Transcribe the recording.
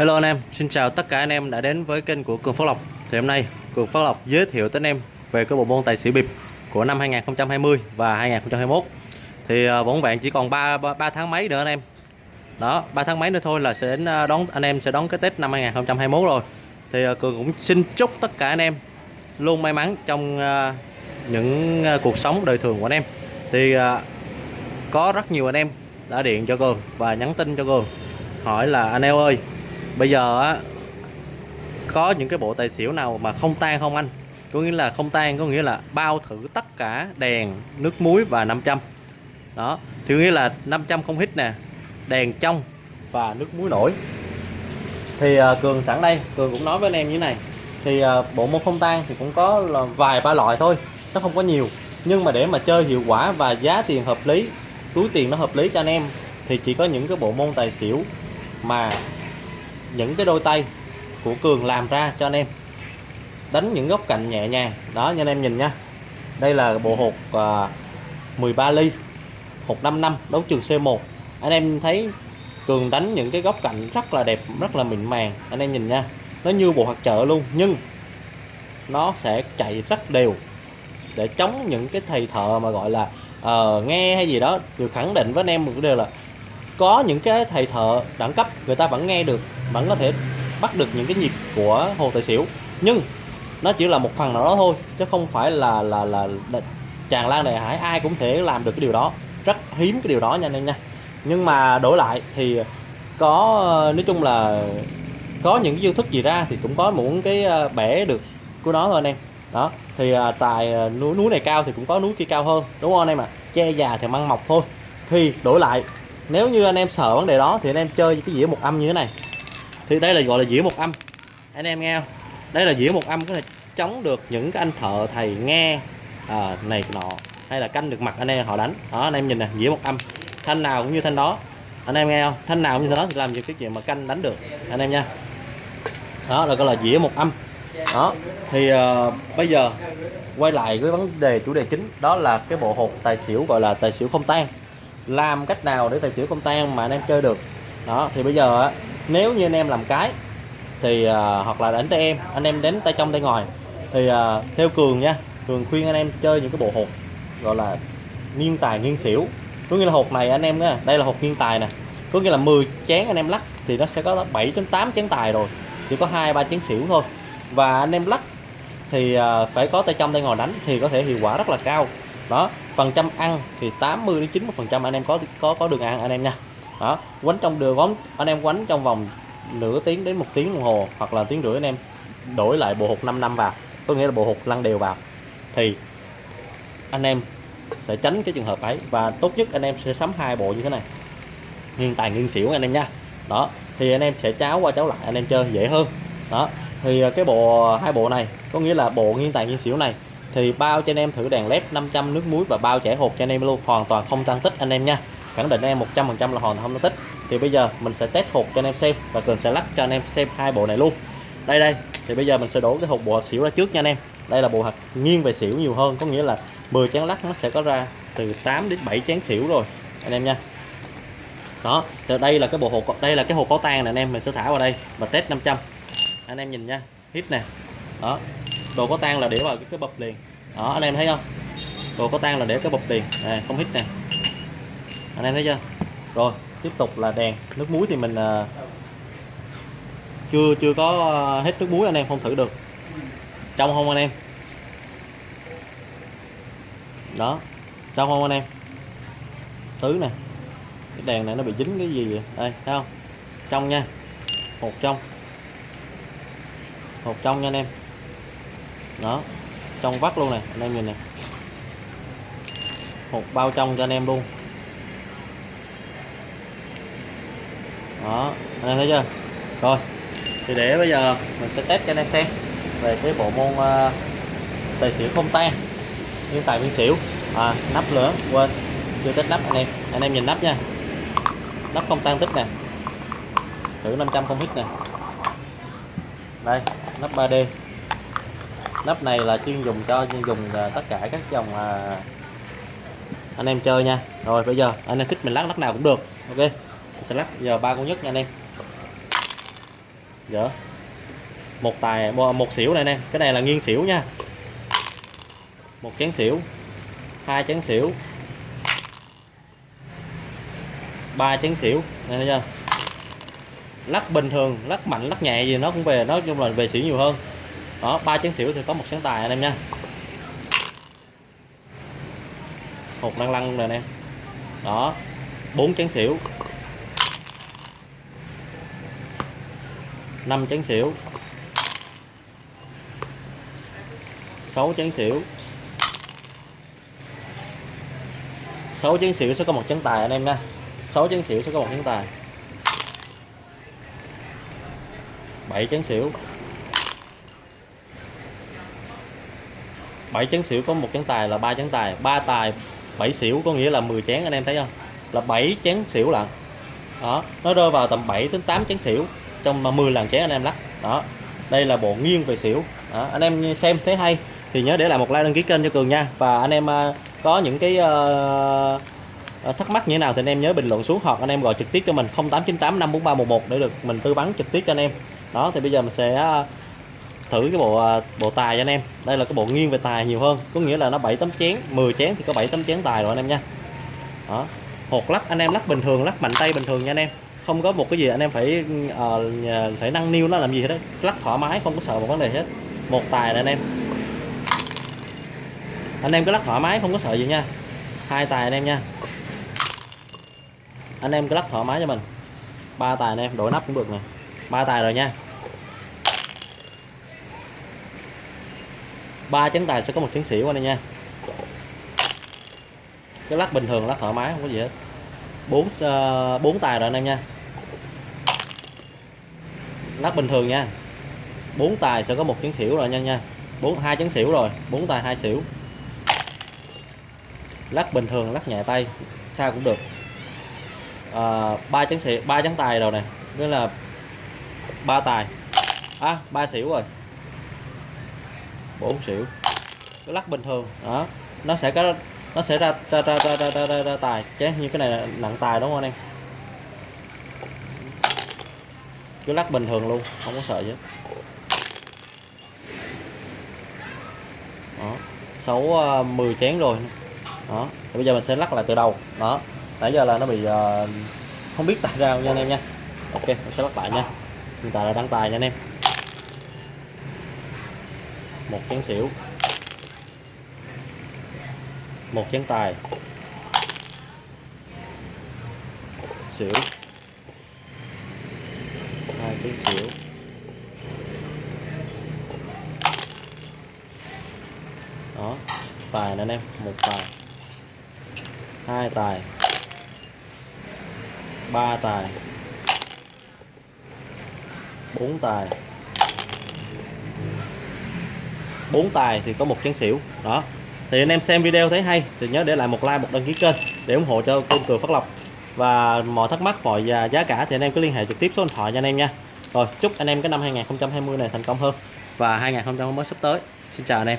Hello anh em, xin chào tất cả anh em đã đến với kênh của Cường Phước Lộc. Thì hôm nay Cường Phước Lộc giới thiệu tới anh em về cái bộ môn tài xỉu bịp của năm 2020 và 2021 Thì à, vốn vẹn chỉ còn 3, 3, tháng mấy nữa anh em. Đó, 3 tháng mấy nữa thôi là sẽ đến à, đón anh em sẽ đón cái Tết năm 2021 rồi. Thì à, Cường cũng xin chúc tất cả anh em luôn may mắn trong những cuộc sống đời thường của anh em. Thì có rất nhiều anh em đã điện cho Cường và nhắn tin cho Cường hỏi là anh em ơi bây giờ á có những cái bộ tài xỉu nào mà không tan không anh? Có nghĩa là không tan có nghĩa là bao thử tất cả đèn nước muối và 500 đó thì nghĩa là 500 không hít nè đèn trong và nước muối nổi. Thì uh, cường sẵn đây cường cũng nói với anh em như thế này. Thì uh, bộ môn không tan thì cũng có là vài ba loại thôi nó không có nhiều. Nhưng mà để mà chơi hiệu quả và giá tiền hợp lý túi tiền nó hợp lý cho anh em thì chỉ có những cái bộ môn tài xỉu mà những cái đôi tay của Cường làm ra cho anh em. Đánh những góc cạnh nhẹ nhàng. Đó như anh em nhìn nha đây là bộ hột à, uh, 13 ly hột 5 năm đấu trường C1 anh em thấy Cường đánh những cái góc cạnh rất là đẹp rất là mịn màng. Anh em nhìn nha. Nó như bộ hạt chợ luôn nhưng nó sẽ chạy rất đều. Để chống những cái thầy thợ mà gọi là uh, nghe hay gì đó được khẳng định với anh em một cái điều là có những cái thầy thợ đẳng cấp người ta vẫn nghe được vẫn có thể bắt được những cái nhịp của hồ tài xỉu. Nhưng nó chỉ là một phần nào đó thôi chứ không phải là là là, là tràn lan đại hải. Ai cũng thể làm được cái điều đó. Rất hiếm cái điều đó nha anh em nha. Nhưng mà đổi lại thì có nói chung là có những cái chiêu thức gì ra thì cũng có muốn cái ờ, bẻ được của nó thôi anh em. Đó thì tài tại ờ, núi núi này cao thì cũng có núi kia cao hơn đúng không anh em ạ? À? che già thì măng mọc thôi. Thì đổi lại nếu như anh em sợ vấn đề đó thì anh em chơi cái dĩa một âm như thế này thì đây là gọi là dĩa một âm. Anh em nghe không? Đây là dĩa một âm có thể chống được những cái anh thợ thầy nghe à, này nọ hay là canh được mặt anh em họ đánh. Đó anh em nhìn nè dĩa một âm. Thanh nào cũng như thanh đó. Anh em nghe không? Thanh nào cũng như thanh đó thì làm những cái chuyện mà canh đánh được. Anh em nha. Đó là gọi là dĩa một âm. Đó thì uh, bây giờ quay lại với vấn đề chủ đề chính đó là cái bộ hột tài xỉu gọi là tài xỉu không tan. Làm cách nào để tài xỉu không tan mà anh em chơi được? Đó thì bây giờ nếu như anh em làm cái thì uh, hoặc là đánh tay em anh em đến tay trong tay ngoài thì uh, theo cường nha cường khuyên anh em chơi những cái bộ hột gọi là nghiêng tài nghiêng xỉu. Có nghĩa là hột này anh em nha đây là hột nghiêng tài nè. Có nghĩa là 10 chén anh em lắc thì nó sẽ có 7 đến 8 chén tài rồi chỉ có hai ba chén xỉu thôi. Và anh em lắc thì uh, phải có tay trong tay ngoài đánh thì có thể hiệu quả rất là cao. Đó phần trăm ăn thì 80 đến 90 phần trăm anh em có có có đường ăn anh em nha đó, quánh trong đường vóng anh em quánh trong vòng nửa tiếng đến một tiếng đồng hồ, hoặc là tiếng rưỡi anh em đổi lại bộ hột 5 năm vào. Có nghĩa là bộ hột lăn đều vào. Thì anh em sẽ tránh cái trường hợp ấy, và tốt nhất anh em sẽ sắm hai bộ như thế này. Nghiêng tài nghiêng xỉu anh em nha. Đó, thì anh em sẽ cháo qua cháo lại, anh em chơi dễ hơn. Đó, thì à, cái bộ, hai bộ này, có nghĩa là bộ nghiêng tài nghiêng xỉu này, thì bao cho anh em thử đèn led 500 nước muối và bao chảy hột cho anh em luôn, hoàn toàn không tăng tích anh em nha khẳng định em 100% là hoàn toàn không tích. Thì bây giờ mình sẽ test hộp cho anh em xem và cường sẽ lắp cho anh em xem hai bộ này luôn. Đây đây. Thì bây giờ mình sẽ đổ cái hộp bộ hạt xỉu ra trước nha anh em. Đây là bộ hạt nghiêng về xỉu nhiều hơn có nghĩa là 10 chén lắc nó sẽ có ra từ 8 đến 7 chén xỉu rồi anh em nha. Đó từ đây là cái bộ hộp đây là cái hộp có tan này anh em mình sẽ thả vào đây và test 500 anh em nhìn nha hít nè. Đó đồ có tan là để vào cái, cái bập liền. Đó anh em thấy không? Đồ có tan là để cái bập liền. Này không hít nè anh em thấy chưa? Rồi tiếp tục là đèn. Nước muối thì mình uh, chưa chưa có à, hết nước muối anh em không thử được. Trong không anh em? Đó trong không anh em? Thứ nè. Cái đèn này nó bị dính cái gì vậy? Đây thấy không? Trong nha. Một trong. Một trong nha anh em. Đó trong vắt luôn này anh em nhìn nè. Một bao trong cho anh em luôn. Đó anh em thấy chưa? Rồi thì để bây giờ mình sẽ test cho anh em xem về cái bộ môn uh, tài xỉu không tan. Nhưng tài viên xỉu. À, nắp lửa quên chưa test nắp anh em. Anh em nhìn nắp nha. Nắp không tan tích nè. Thử 500 không hít nè. Đây nắp 3D nắp này là chuyên dùng cho chuyên dùng ờ, tất cả các dòng uh, anh em chơi nha. Rồi bây giờ anh em thích mình lắc nắp nào cũng được ok? Sẽ lắp giờ ba con nhất nha anh em. Dở một tài một xỉu này anh em, cái này là nghiêng xỉu nha. Một chén xỉu hai chén xỉu ba chén xỉu này thấy chưa lắc bình thường lắc mạnh lắc nhẹ gì nó cũng về nói chung là về xỉu nhiều hơn. Đó ba chén xỉu thì có một chén tài anh em nha. Hột lăn lăn rồi nè. Đó bốn chén xỉu. 5 chén xỉu. 6 chén xỉu. 6 chén xỉu sẽ có một chén tài anh em nha. 6 chén xỉu sẽ có một chén tài. 7 chén xỉu. 7 chén xỉu có một chén tài là ba chén tài. Ba tài 7 xỉu có nghĩa là 10 chén, anh em thấy không? Là 7 chén xỉu lận. Đó, nó rơi vào tầm 7 đến 8 chén xỉu trong 10 lần chén anh em lắc. Đó đây là bộ nghiêng về xỉu. Đó. anh em xem thấy hay thì nhớ để lại một like đăng ký kênh cho cường nha. Và anh em à, có những cái uh, thắc mắc như thế nào thì anh em nhớ bình luận xuống hoặc anh em gọi trực tiếp cho mình 0898 54311 để được mình tư vấn trực tiếp cho anh em. Đó thì bây giờ mình sẽ à, thử cái bộ à, bộ tài cho anh em. Đây là cái bộ nghiêng về tài nhiều hơn có nghĩa là nó 7 tấm chén 10 chén thì có 7 tấm chén tài rồi anh em nha. Đó hột lắc anh em lắc bình thường lắc mạnh tay bình thường nha anh em không có một cái gì anh em phải uh, phải nâng niu nó làm gì hết đấy lắc thoải mái không có sợ một vấn đề hết. Một tài này anh em. Anh em cứ lắc thoải mái không có sợ gì nha. Hai tài anh em nha. Anh em cứ lắc thoải mái cho mình. Ba tài anh em đổi nắp cũng được nè. Ba tài rồi nha. Ba chấn tài sẽ có một chén xỉu anh em nha. Cái lắc bình thường lắc thoải mái không có gì hết. Bốn uh, bốn tài rồi anh em nha lắc bình thường nha. Bốn tài sẽ có một chấn xỉu rồi nha nha. Bốn hai chấn xỉu rồi. Bốn tài hai xỉu. Lắc bình thường lắc nhẹ tay. Sao cũng được. À, ba chén xỉu ba chấn tài rồi nè. Nghĩa là ba tài. À ba xỉu rồi. Bốn xỉu. Cái lắc bình thường. Đó. Nó sẽ có nó sẽ ra ra ra ra ra, ra, ra, ra tài. Chứ như cái này là nặng tài đúng không anh em? Cứ lắc bình thường luôn không có sợ chứ đó sáu ờ, mười 10 chén rồi. Đó thì bây giờ mình sẽ lắc lại từ đầu. Đó nãy giờ là nó bị uh, không biết tại sao nha anh em nha. Ok mình sẽ lắc lại nha. Hiện tại là đăng tài nha anh em. Một chén xỉu. Một chén tài. Xỉu tí chén xỉu đó, tài nè anh em, một tài. Hai tài. Ba tài. Bốn tài. Bốn tài thì có một chén xỉu. Đó. Thì anh em xem video thấy hay, thì nhớ để lại một like, một đăng ký kênh để ủng hộ cho kênh cường phát lộc. Và mọi thắc mắc, mọi giá cả thì anh em cứ liên hệ trực tiếp số điện thoại cho anh em nha rồi, chúc anh em cái năm 2020 này thành công hơn. Và 2021 sắp tới. Xin chào anh em.